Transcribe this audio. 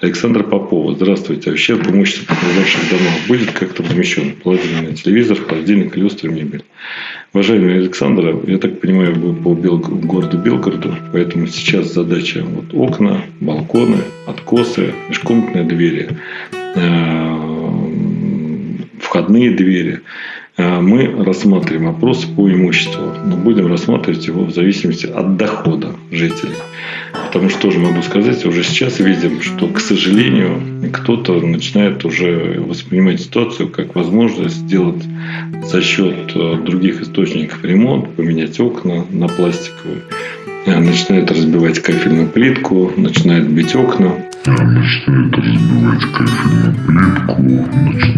Александра Попова. Здравствуйте. А ущерб имуществу окружающих домов будет как-то возмещен? Положительный телевизор, холодильник, люстра, мебель. Уважаемый Александр, я так понимаю, вы по Бел... городу Белгороду, поэтому сейчас задача вот окна, балконы, откосы, межкомнатные двери, э, входные двери. Э, мы рассматриваем вопрос по имуществу, но будем рассматривать его в зависимости от дохода жителей. Потому что тоже могу сказать, уже сейчас видим, что, к сожалению, кто-то начинает уже воспринимать ситуацию как возможность сделать за счет э, других источников ремонт, поменять окна на пластиковые, э, начинает разбивать кафельную плитку, начинает бить окна. Начинает разбивать кафельную плитку, начинает.